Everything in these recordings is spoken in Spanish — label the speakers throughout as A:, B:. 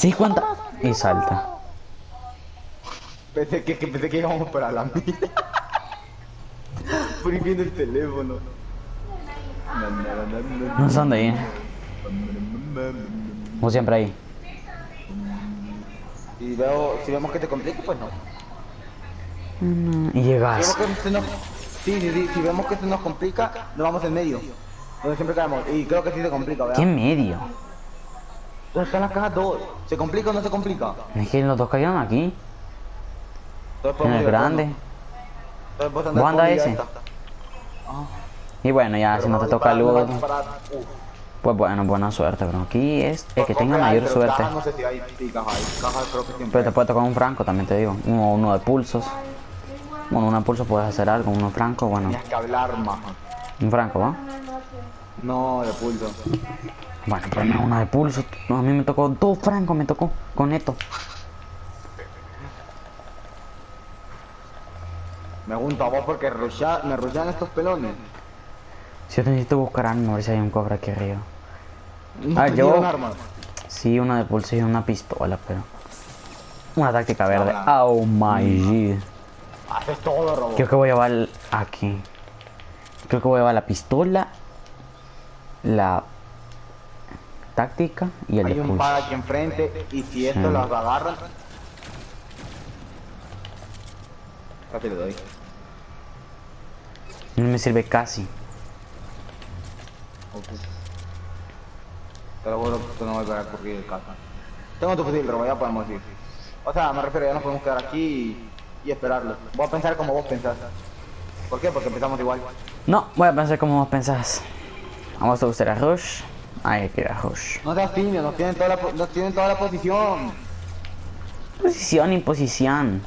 A: ¿Sí cuánta? Y salta.
B: Pensé que, que pensé que íbamos para la mina. Viendo el teléfono.
A: No sé dónde ir. Como siempre ahí.
B: Y veo, si vemos que te complica, pues no.
A: Y
B: Si
A: llegas.
B: vemos que nos, sí, sí, sí, si vemos que se nos complica, nos vamos en medio. Donde siempre caemos. Y creo que sí se complica,
A: ¿Qué
B: ¿verdad?
A: medio?
B: Están las cajas dos. ¿Se complica o no se complica?
A: Es que los dos cayeron aquí.
B: Entonces
A: En el grande.
B: Entonces vos
A: ¿Vos andás
B: con vida
A: ese?
B: esta.
A: Y bueno, ya si no te toca
B: disparar. Uh.
A: pues bueno, buena suerte, pero aquí es el que tenga mayor suerte. Pero te puede tocar un franco, también te digo. Uno, uno de pulsos. Bueno, uno de pulsos puedes hacer algo, uno franco, bueno.
B: Tenías que hablar.
A: Un franco, ¿va?
B: No, de pulso.
A: Bueno, pues uno de pulso. No, a mí me tocó dos francos, me tocó con esto.
B: Me pregunto a vos porque rusha- me rushan estos pelones.
A: Si yo necesito buscar arma, a ver si hay un cofre aquí arriba.
B: No
A: Ah, yo-
B: armas.
A: Sí, una de pulso y una pistola, pero. Una táctica verde. Oh my god.
B: Haces todo, robo.
A: Creo que voy a llevar aquí. Creo que voy a llevar la pistola, la táctica y el
B: Hay
A: de
B: un par aquí enfrente y si esto
A: Sí.
B: las agarran. Casi le doy.
A: No me sirve casi.
B: Lo juro que no voy a correr de casa. Tengo tu fusil, pero ya podemos ir. O sea, me refiero, ya nos podemos quedar aquí y, y esperarlo. Voy a pensar como vos pensás. ¿Por qué? Porque empezamos igual.
A: No, voy a pensar como vos pensás. Vamos a usar a Rush. Hay que ir a Rush.
B: No seas tímido, nos tienen toda la, nos tienen toda la posición.
A: Posición y posición.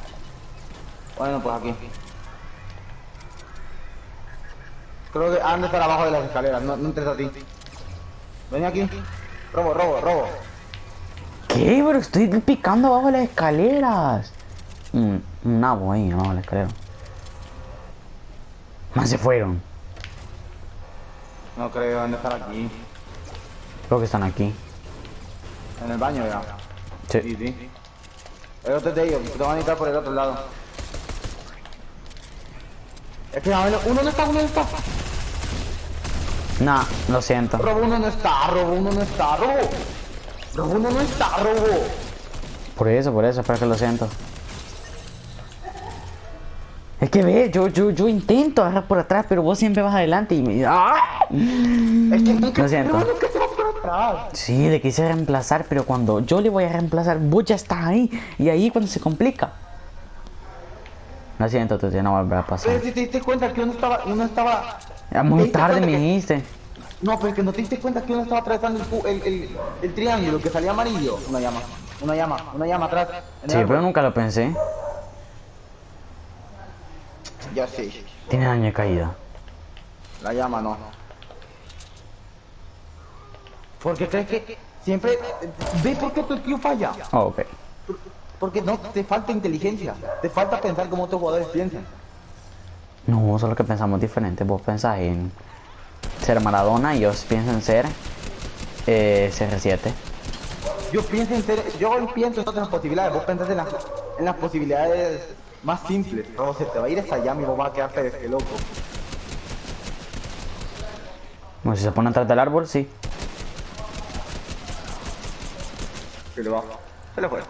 B: Bueno, pues aquí. Creo que han de estar abajo de las escaleras, no, no entres a ti. Ven aquí. Robo, robo, robo.
A: ¿Qué? Pero estoy picando abajo de las escaleras. Un, un nabo ahí abajo de la escalera. Más se fueron.
B: No creo, han de estar aquí.
A: Creo que están aquí.
B: En el baño ya.
A: Sí.
B: Sí, sí. El otro es de ellos, te van a necesitar por el otro lado. Es que a ver, uno no está, uno no está.
A: Nah, lo siento.
B: Robo uno no está, robo uno no está, robo. Robo uno no está, robo.
A: Por eso, por eso, espero que lo siento. Es que ve, yo, yo, yo intento agarrar por atrás, pero vos siempre vas adelante y me... ¡Ah!
B: Es que nunca,
A: Lo siento.
B: no, nunca atrás.
A: Sí, le quise reemplazar, pero cuando yo le voy a reemplazar, vos ya estás ahí. Y ahí cuando se complica. Lo siento, tú no va a pasar.
B: Pero si te diste cuenta que uno estaba, uno estaba...
A: Ya
B: ¿te
A: muy tarde me
B: que-
A: dijiste.
B: No, pero es que no te diste cuenta que uno estaba atravesando el, el, el, el triángulo que salía amarillo. Una llama, una llama, una llama atrás.
A: Sí,
B: árbol.
A: pero nunca lo pensé.
B: Ya sé,
A: Tiene daño de caída.
B: la llama no. Porque crees que siempre... ¿Ves por qué tu tío falla?
A: Oh, ok.
B: Porque no, te falta inteligencia. Te falta pensar como otros jugadores piensan.
A: No, solo que pensamos diferente. Vos pensás en ser Maradona y yo pienso en ser eh, CR7.
B: Yo pienso en ser, yo pienso en otras posibilidades, vos pensás en las, en las posibilidades más simples. Pero se te va a ir esa llama y vos vas a quedarte de loco.
A: Bueno, si se pone atrás del árbol, sí.
B: Se le va. Se le fue.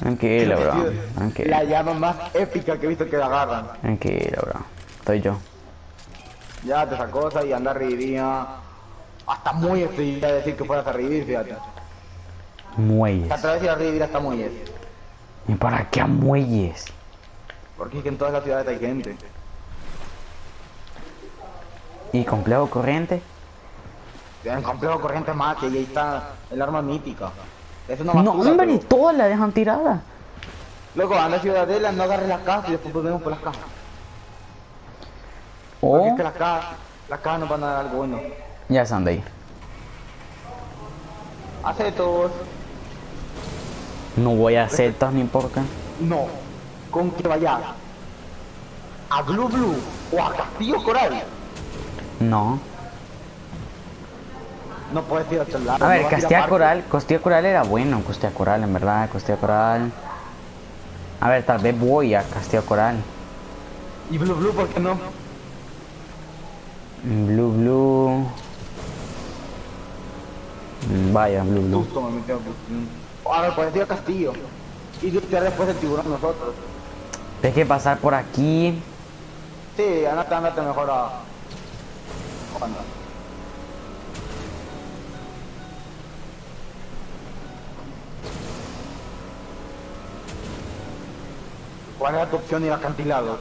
A: Tranquilo, bro.
B: La llama más épica que he visto que la agarran.
A: Tranquilo, bro. Estoy yo.
B: Ya te sacó esa y anda reviría. Hasta muy estoy a decir que fueras a revivir, fíjate.
A: Muelles.
B: A ir a revivir hasta muelles.
A: ¿Y para qué a muelles?
B: Porque es que en todas las ciudades hay gente.
A: ¿Y complejo corriente?
B: En complejo corriente más que ahí está el arma mítica. No
A: No,
B: basura,
A: hombre,
B: pero-
A: ni todas la dejan tirada.
B: Luego anda a Ciudadela, no agarres las cajas y después volvemos por las cajas. Porque
A: O
B: es que las cajas, las cajas nos van a dar algo bueno.
A: ya están de ahí.
B: Acetos.
A: No voy a hacer tas ni por qué.
B: No. Con que vaya a Blue Blue o a Castillo Coral.
A: No.
B: No puedes ir a otro lado.
A: A ver,
B: no
A: Castilla. Coral, Costilla Coral era bueno, Costilla Coral, en verdad, Costilla Coral. A ver, tal vez voy a Castilla Coral.
B: Y Blue Blue, ¿por qué no?
A: Blue Blue. Mm, Vaya, Blue Blue.
B: Justo me metí a ver, puedes ir a Castillo. Y lutear después el tiburón nosotros.
A: Hay que pasar por aquí.
B: Sí, andate, andate mejor a... ¿Cuál era tu opción ir acantilado?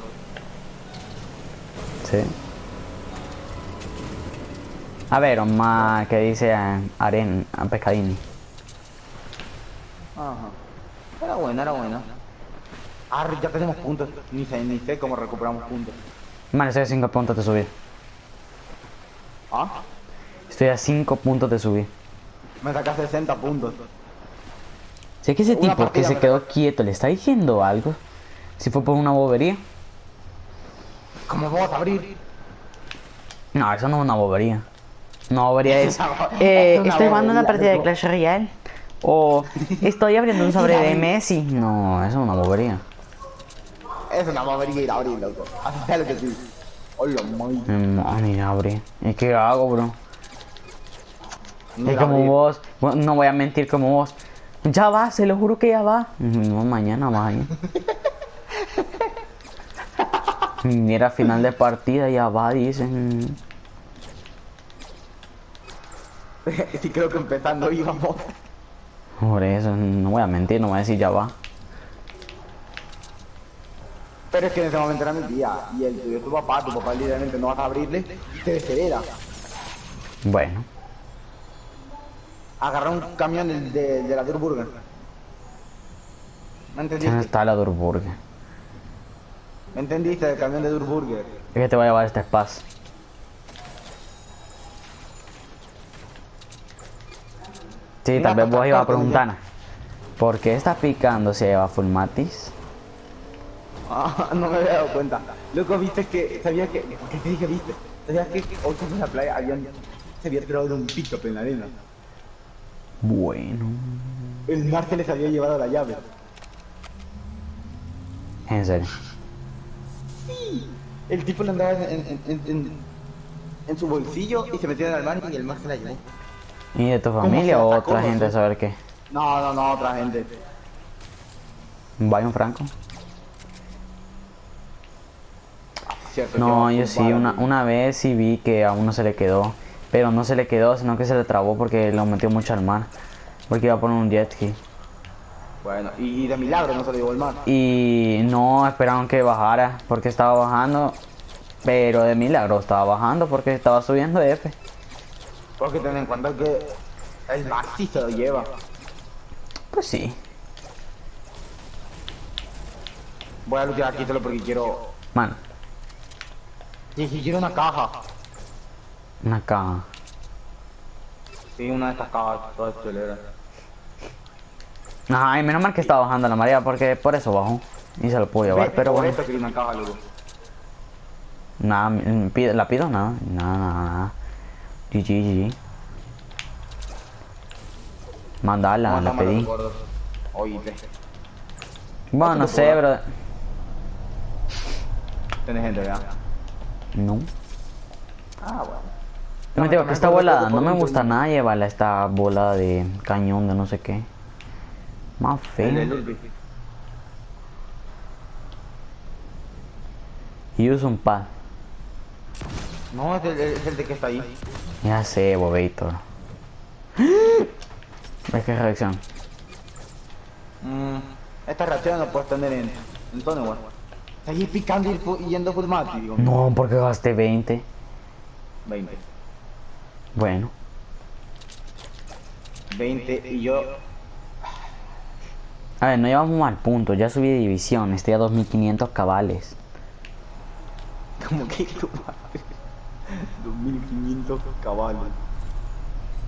A: Sí. A ver, Omar, que dice Aren, a Pescadini.
B: Ajá. Era buena, era buena. Ah, ya tenemos puntos. Ni sé, ni sé cómo recuperamos puntos.
A: A 5 puntos de subir.
B: ¿Ah?
A: Estoy a 5 puntos de subir.
B: Me saca 60 puntos.
A: Es que ese
B: Una
A: tipo que se quedó quieto le está diciendo algo. Si fue por una bobería.
B: ¿Cómo vamos a abrir?
A: No, eso no es una bobería. Una bobería es. Eh,
B: es una
A: estoy jugando una partida de. Clash Royale. O estoy abriendo un sobre de Messi. No, eso es una bobería.
B: Es una bobería ir a abrir, loco. Sea lo que tú. Hola, muy.
A: No, ni abrir. ¿Y qué hago, bro? Es como vos. Bueno, No voy a mentir como vos. Ya va, se lo juro que ya va. No, mañana va. ¿eh? Mira, final de partida ya va, dicen.
B: Sí, creo que empezando íbamos.
A: Por eso, no voy a mentir, no voy a decir ya va.
B: Pero es que en ese momento era mi tía. Y el tuyo, tu papá, tu papá literalmente no vas a abrirle y te deshereda.
A: Bueno,
B: Agarra un camión de, de, de la Durburger. ¿Me
A: ¿dónde
B: entendiste?
A: está la Durburger?
B: ¿Me entendiste? El camión de Durburger.
A: Es que te voy a llevar este espacio. Sí, tal vez vos ibas a preguntar. ¿Por qué está picando si lleva full matis?
B: Ah, no me había dado cuenta. Loco, viste que. ¿Sabías que.? ¿Qué te dije, viste? ¿Sabías que hoy en la playa habían. Se había tirado de un pick-up en la arena?
A: Bueno.
B: El mar se les había llevado la llave.
A: En serio.
B: El tipo le andaba en, en, en, en, en su bolsillo y se metió en el mar y el mar se la llevó.
A: ¿Y de tu
B: ¿Cómo
A: familia o otra gente saber qué?
B: No, no, no, otra gente.
A: ¿Vaya un Franco?
B: Cierto,
A: No, yo sí, una, una vez sí vi que a uno se le quedó. Pero no se le quedó, sino que se le trabó porque lo metió mucho al mar. Porque iba a poner un jet ski.
B: Bueno, y de milagro no se lo llevó el mar.
A: Y no esperaron que bajara porque estaba bajando. Pero de milagro estaba bajando porque estaba subiendo F.
B: Porque ten en cuenta que el mar sí se lo lleva.
A: Pues sí.
B: Voy a luchar aquí solo porque quiero.
A: Mano,
B: Sí, quiero una caja.
A: una caja.
B: Sí, una de estas cajas todas chuleras.
A: Ajá, y menos mal que estaba bajando la marea porque por eso bajó. Y se lo pudo llevar, pero bueno.
B: una caja, loco.
A: Nada, la pido nada. Nada, nada, nada. GG, GG. Mandala, la pedí.
B: Oíste.
A: Bueno, no sé, bro.
B: Tenés gente, ¿verdad?
A: No.
B: Ah, bueno.
A: Yo me digo que esta bola, no me gusta nada llevarla esta bola de cañón de no sé qué. Más feo. Y uso un pad.
B: No, es el, es el de que está ahí.
A: Ya sé, Bobator. ¿Ves qué reacción?
B: Mm, esta reacción no puedes tener en, en tono, Seguir picando y, yendo full mati, digo.
A: No, porque gasté 20.
B: 20.
A: Bueno.
B: 20 y yo.
A: A ver, no llevamos mal punto. Ya subí de división. Estoy a 2500 cabales.
B: Como que tu madre. 2500 caballos.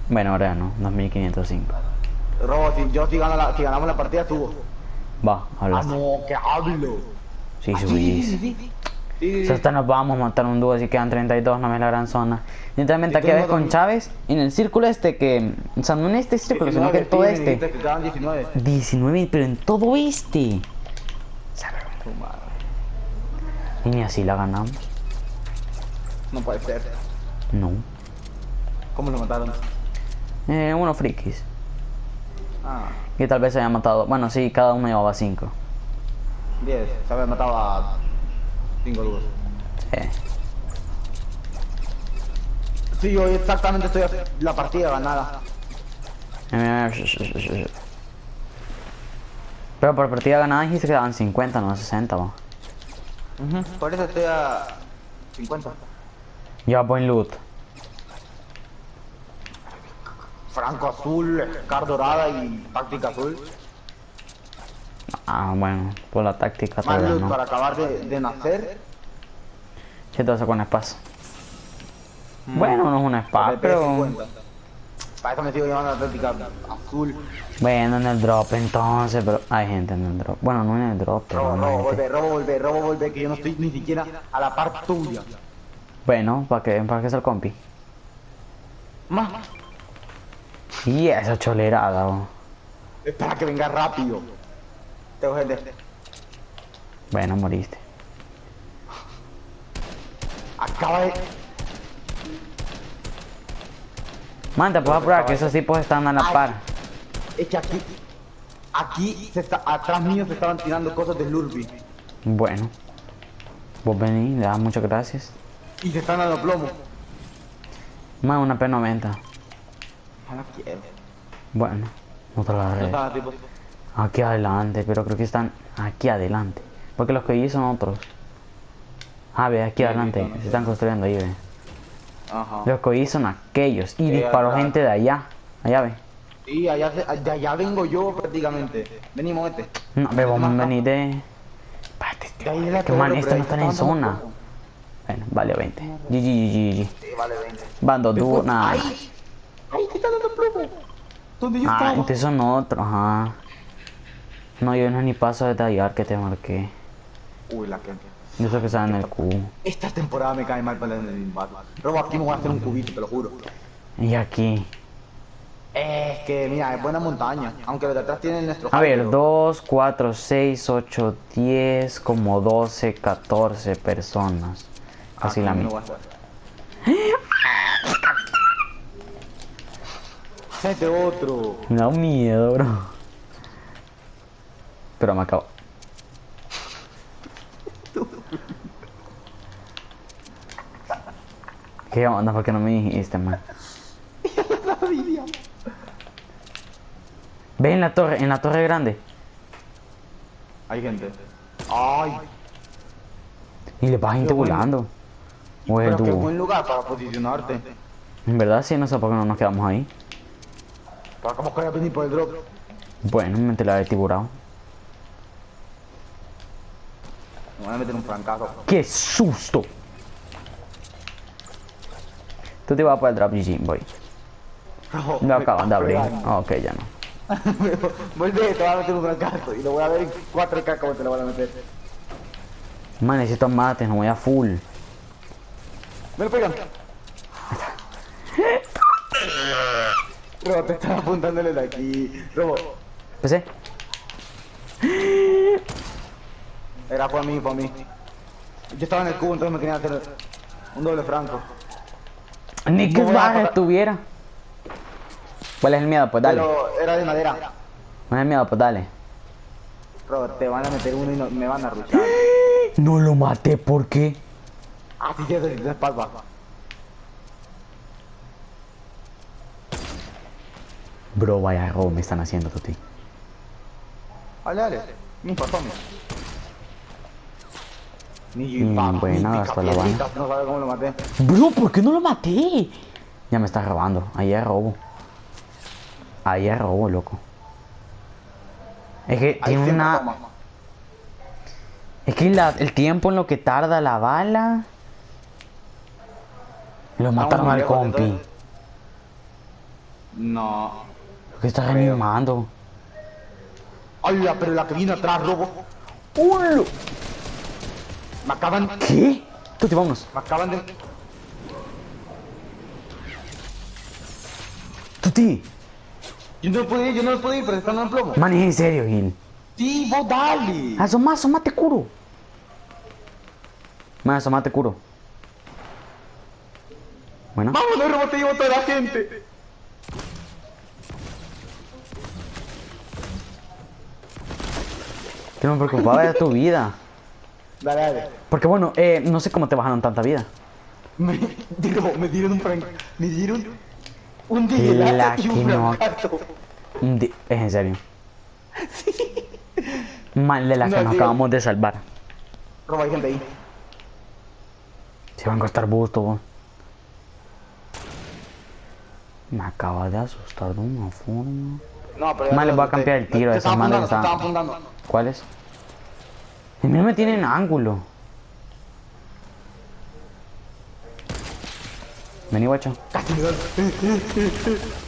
A: Bueno, ahora no. 2505.
B: Robo, si yo si, gano la, si ganamos la partida, subo.
A: Va,
B: Ah,
A: hablaste.
B: no, que hablo.
A: Sí,
B: Ah,
A: subí.
B: sí, sí, sí. Sí,
A: O sea, hasta nos vamos a montar un dúo, así quedan 32, no me la gran zona. Literalmente aquí ves con Chávez, en el círculo este que... O sea, no en este círculo, sino que en todo este.
B: que quedaban 19.
A: 19, pero en todo este.
B: Tu madre.
A: Y ni así la ganamos.
B: No puede ser.
A: No.
B: ¿Cómo lo mataron?
A: Eh, unos frikis.
B: Ah,
A: Que tal vez se hayan matado. Bueno, sí, cada uno llevaba 5.
B: 10. Se había matado a 5 duros.
A: Sí.
B: Sí, hoy exactamente estoy a la partida ganada.
A: Pero por partida ganada dijiste que daban 50, no 60, va.
B: Ujú, Por eso estoy a 50.
A: Ya buen loot.
B: Franco azul, Scar dorada y táctica azul.
A: Ah, bueno, por la táctica
B: Más
A: todavía
B: loot
A: no.
B: para acabar de, de nacer.
A: ¿Qué te vas con espacio? Bueno, no es
B: PP
A: espada, pero...
B: 50. Para eso me sigo llevando la táctica azul.
A: Bueno, en el drop entonces, pero hay gente en el drop. Bueno, no en el drop, pero
B: Robo,
A: no
B: robo, volver, robo, volver, robo, volver, que yo no estoy ni siquiera a la par tuya.
A: Bueno, ¿para qué? ¿Para qué es el compi?
B: Más,
A: Y esa cholerada, bo.
B: es para que venga rápido.
A: Bueno, moriste.
B: Acaba de.
A: Man, te puedo apurar que esos tipos están a la
B: Ay.
A: par.
B: Es que aquí. Aquí se está, atrás mío se estaban tirando cosas de Lurby.
A: Bueno. Vos venís, le das muchas gracias.
B: Y se están dando plomo.
A: Más una P90.
B: No la quiero.
A: Bueno, no te la
B: No.
A: Aquí adelante, pero creo que están aquí adelante. Porque los que vi son otros. Ah, ve, aquí adelante. Se están construyendo ahí, ve.
B: Ajá.
A: Los que vi son aquellos. Y
B: Eh,
A: disparó gente de allá. Allá, ve.
B: Sí, allá, se- de allá vengo yo prácticamente. Venimos este.
A: No, ve, vamos a venir de... Espérate,
B: De
A: que man, estos
B: pero
A: no están en zona. Bueno, vale 20. GG, GG,
B: Sí, vale 20.
A: Van dos dúos,
B: Después-
A: nada.
B: ¡Ay! ¡Ay, te está dando plomo! ¿Dónde yo
A: Ah,
B: estaba?
A: entonces son otros, ajá. No, yo no ni paso a detallar que te marqué.
B: Uy, la que.
A: Yo sé que están en el cubo.
B: Esta temporada me cae mal para el Batman. Robo, aquí me voy a hacer un cubito, te lo juro.
A: Y aquí.
B: Es que, mira, es buena montaña. Aunque los de atrás tienen nuestro.
A: A ver,
B: pero-
A: 2, 4, 6, 8, 10, como 12, 14 personas. Casi
B: Aquí
A: la misma.
B: voy a hacer. Este otro.
A: Me da miedo, bro. Pero me acabo. ¿Qué onda? ¿Por qué no me dijiste, man? Ve en la torre, en la torre grande.
B: Hay gente. Ay,
A: Y le vas gente volando. O es el
B: pero qué buen lugar para posicionarte.
A: En verdad sí, no sé por qué no nos quedamos ahí.
B: Para como que venir por el drop.
A: Bueno, me la he tiburado.
B: Me voy a meter un francazo.
A: ¡Qué susto! Tú te vas por el drop GG, voy.
B: Robo,
A: Lo
B: me
A: acaban de
B: está
A: abrir.
B: pegando.
A: Ah, ok, ya no.
B: Vuelve, te voy a meter un francazo. Y lo voy a ver en 4K como te lo voy a meter.
A: Man, necesito mates, no voy a full.
B: Me lo pegan. Robo, te están apuntándole de aquí. Robo,
A: ¿Empecé?
B: Era por mí, por mí. Yo estaba en el cubo, entonces me querían hacer un doble franco.
A: Ni que baja estuviera. ¿Cuál es el miedo? Pues dale.
B: Pero era de madera.
A: ¿Cuál es el miedo? Pues dale.
B: Robo, te van a meter uno y no- me van a ruchar.
A: No lo maté, ¿por qué?
B: Ah, sí, sí, sí, de espalda.
A: Bro, vaya robo me están haciendo, Tuti.
B: Dale, dale. Mi. Ni
A: Mm, buena, hasta la
B: picapiedritas, No sabe cómo lo maté.
A: Bro, ¿por qué no lo maté? Ya me está robando. Ahí es robo. Ahí es robo, loco. Es que
B: Ahí
A: tiene una...
B: toma.
A: Es que la- el tiempo en lo que tarda la bala... Lo mataron al
B: lejos,
A: compi.
B: entonces. No.
A: Que está reanimando.
B: Ay, la- pero la que viene atrás, robo.
A: ¡Ulo!
B: Me acaban...
A: ¿Qué? Tuti, vámonos.
B: Me acaban de...
A: Tuti.
B: Yo no puedo ir, yo no puedo ir, pero están en plomo.
A: Man, es en serio, Gil.
B: Sí, vos dale.
A: Asoma, asomate, curo. Man, asomate, curo. Bueno.
B: Vámonos, rebote, llevo toda la gente.
A: Que no me preocupaba de tu vida.
B: Dale, dale.
A: Porque bueno, eh, no sé cómo te bajaron tanta vida.
B: Me, digo, me dieron un frank... Me dieron un
A: La
B: digelato y un francato.
A: Di- Es en serio. Mal de la que
B: No,
A: nos acabamos de salvar.
B: Roba, hay gente ahí.
A: Si van a costar busto, vos. Me acaba de asustar de una forma.
B: No, pero...
A: Mal, les voy a cambiar el tiro
B: te
A: esos
B: estaban
A: manes
B: apuntando,
A: que
B: te
A: estaban-
B: estaban apuntando.
A: ¿Cuál es? A mí no me tienen ángulo. Vení, guacho.
B: Casi me dan.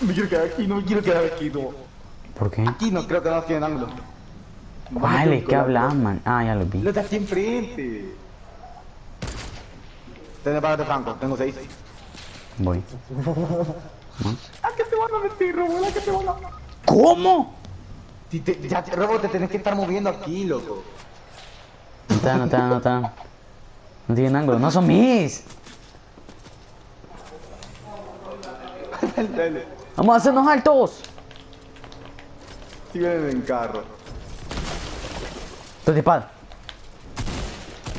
B: Me quiero quedar aquí, no me quiero quedar aquí, no.
A: ¿Por qué?
B: Aquí no creo que no tienen ángulo.
A: Vale, ¿qué hablas, man? Ah, ya lo vi.
B: Lo de aquí enfrente. Tenés para de Franco, tengo seis.
A: Voy.
B: ¿A qué te van a meter, Robo? ¿A qué te van a
A: ¿Cómo?
B: Si te, ya, te- Robo, te tenés que estar moviendo aquí, loco.
A: No dan, no dan, no dan. No tienen ángulo. No son mis.
B: Dale, dale.
A: Vamos a hacernos altos.
B: Si vienen en carro.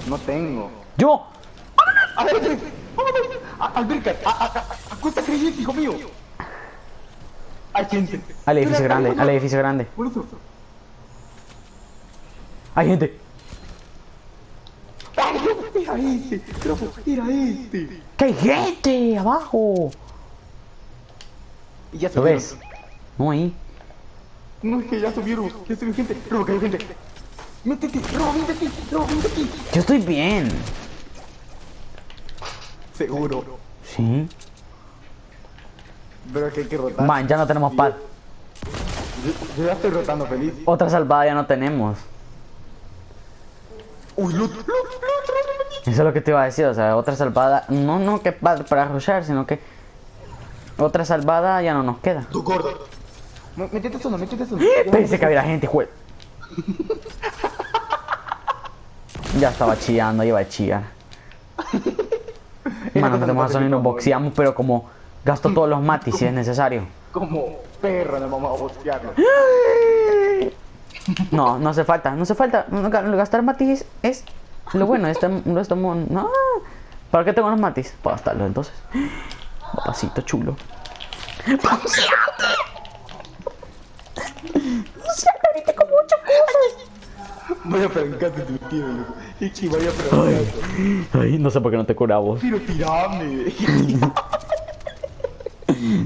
B: No tengo.
A: Yo.
B: Vámonos. A- Alberca, a- a- a- acuesta creyente, hijo mío. Hay gente.
A: Al edificio grande, al edificio grande. Hay gente.
B: Era este, era este.
A: ¡Que hay gente abajo!
B: Y ya
A: ¿Lo ves? No ahí.
B: No, es que ya subieron, ya subió gente. Robo, que hay gente. Métete, Robo, métete, Robo, métete.
A: Yo estoy bien.
B: Seguro.
A: Sí.
B: Pero es que hay que rotar.
A: Man, ya no tenemos pad.
B: Yo, yo ya estoy rotando feliz.
A: Otra salvada ya no tenemos.
B: Uy, loot, loot, loot, loot.
A: Eso es lo que te iba a decir, o sea, otra salvada. No, no que pad para rushar, sino que. Otra salvada ya no nos queda.
B: Tu gordo. Métete uno, métete uno.
A: Pensé que había gente, juez. Ya estaba chillando, iba a chillar. Mano, metemos a Sony y nos boxeamos, pero como gasto todos los matis si es necesario.
B: Como perro nos vamos a boxearlo.
A: No, no hace falta, no hace falta. Gastar matis es, es lo bueno. Este, no estamos. No. ¿Para qué tengo los matis? Para gastarlos entonces. Papacito chulo.
B: Vaya francate tu tío, loco. Ichi, vaya francate.
A: Ay, no sé por qué no te curamos.
B: Pero tirame.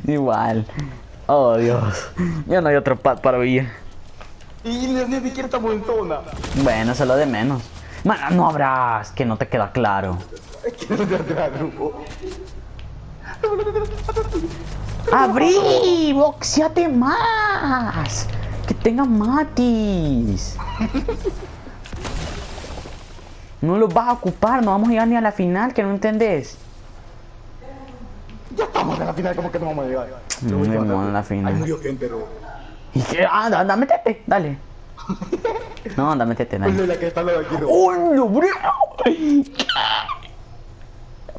A: Igual. Oh, Dios. Ya no hay otro pad para huir.
B: Y ni, siquiera estamos en zona.
A: Bueno, es lo de menos. Mano, no habrás, que no te queda claro. ¡Abrí! ¡Boxeate más! ¡Que tenga matis! No los vas a ocupar, no vamos a llegar ni a la final, que no entendés.
B: Ya estamos en la final, como que no vamos a llegar.
A: No, no a la final.
B: Ahí murió gente, Robo.
A: ¿Y qué? Anda, anda, métete, dale. No, anda, métete,
B: Pues
A: dale.
B: de la que está al lado de aquí, Robo.
A: ¡Oh, no, bro!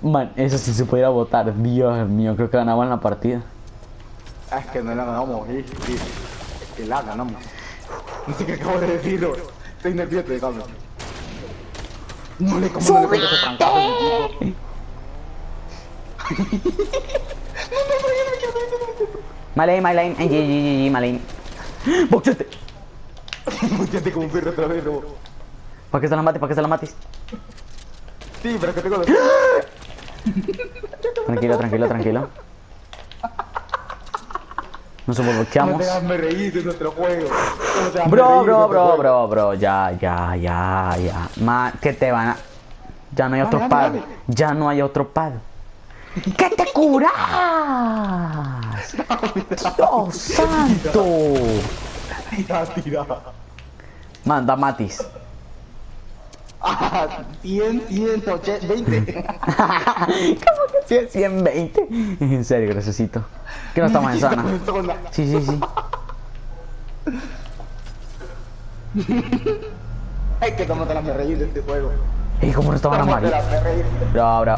A: Man, eso sí se pudiera votar. Dios mío, creo que ganaban la partida.
B: Ah, es que no la ganamos, sí. Es que la ganamos. No sé qué acabo de decir, Robo. Estoy nervioso, déjame. No le como no le ese francazo a mi tipo.
A: Malay, Malay, ay, ay, ay, ay, Malay. ¡Boxeate!
B: Muchate como un perro otra vez, Robo.
A: ¿Para qué se la mates? ¿Para qué se la mates?
B: Sí, pero que tengo los...
A: Tranquilo, tranquilo, tranquilo. Nos
B: No
A: boxeamos.
B: te hazme reír de nuestro juego. No te
A: Bro, bro, bro, bro, bro, ya, ya, ya, ya. Ma, que te van a. Ya no hay otro pad. Ya no hay otro pad. ¡Que te curas! ¡Dios santo!
B: Tira, tira.
A: Manda Matis.
B: Ah, 100, 100, 20.
A: ¿Cómo que sí es 120? En serio, graciosito. Que no estamos en zona. Sí, sí, sí.
B: Hay que tomarte las reír de este juego.
A: ¿Y cómo no estaban a
B: Tómate
A: Mario?
B: las reír.
A: Bro, bro.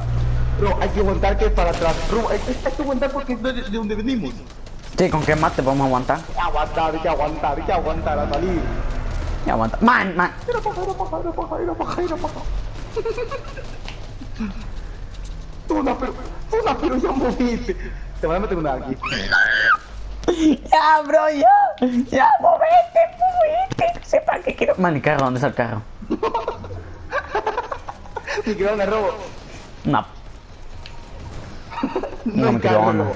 B: Bro, hay que aguantar que es para atrás. Bro, hay, hay que aguantar porque es de, de donde venimos.
A: Sí, ¿con qué mate podemos aguantar?
B: Hay que aguantar, hay que aguantar, hay que aguantar a salir.
A: Y aguanta. Man, man.
B: Era paja, era paja, era paja, era paja, era paja. Tuna, pero, Tuna, pero ya moviste. Te van a meter una aquí.
A: Ya, bro, ya. Ya, movete, movete. No para qué quiero. Man, ¿y carro? ¿Dónde está el carro?
B: De robo.
A: No.
B: No,
A: me
B: me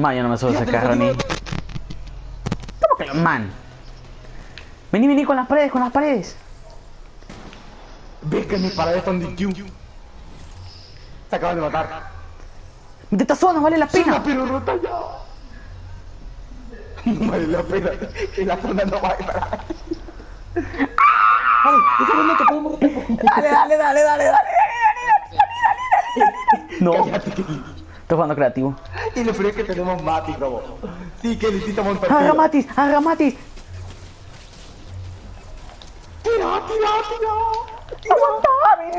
A: quedó
B: carro,
A: onda.
B: robo.
A: Man, yo no me subo a ese
B: Fíjate,
A: carro ni.
B: no,
A: ¿Cómo que lo- Man. Vení, vení con las paredes, con las paredes.
B: Ves que mis paredes son de Q. Se acaban de matar.
A: De esta zona vale la pena.
B: pero rota ya. No vale la pena. Que la zona no vale para. Vale, ese momento podemos rotar.
A: Dale, dale, dale, dale, dale, dale, dale, No,
B: Cállate, Kelly.
A: estoy jugando creativo.
B: Y lo peor es que tenemos Mati, robo. Sí, que necesitamos un
A: Agarra
B: partido.
A: Matis, agarra Matis.
B: Tira, tira, tira.
A: Aguanta, vení.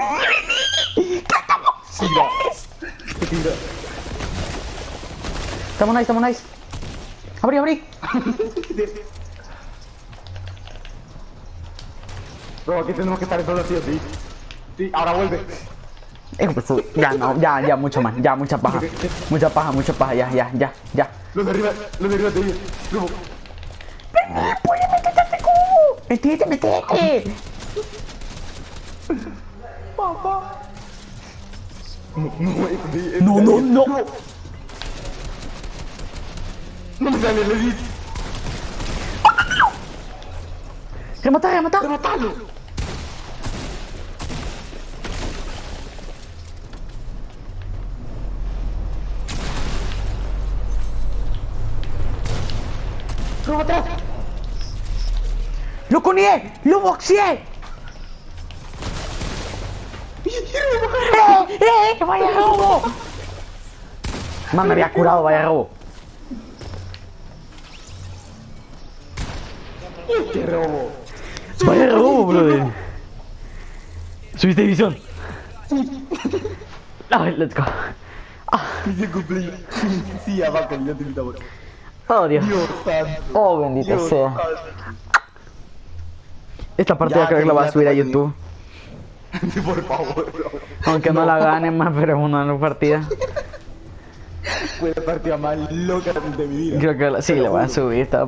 B: Tira. Tira.
A: Estamos nice, estamos nice. Abrí, abrí.
B: Bro, aquí tenemos que estar solo sí o sí. Sí, ahora vuelve.
A: Eh, pues, Ya, no, ya, ya, mucho más. Ya, mucha paja. Mucha paja, mucha paja. Ya, ya, ya, ya.
B: Los de arriba, los de arriba te digo. Robo.
A: ¡Oye, métete este cubo! ¡Metete, metete!
B: Papá. No, No,
A: no, no. No
B: me sale el edit.
A: ¡Remata, remata!
B: ¡Rematalo!
A: ¡Lo conié! ¡Lo boxeé! ¡Eh, eh! ¡Vaya robo! Man, me había curado, vaya robo.
B: ¡Qué robo!
A: Vaya robo, brother. ¿Subiste visión? Let's go.
B: ¡Dice cumpleaños! Sí, ya te invitamos.
A: Oh, Dios. Oh, bendito
B: Dios
A: sea.
B: santo.
A: Esta partida
B: Ya,
A: creo que la voy a subir a YouTube.
B: Por favor, bro.
A: Aunque no la gane más, pero es una partida.
B: Fue la partida más loca de mi vida.
A: Creo que la- sí, la voy a subir. Estaba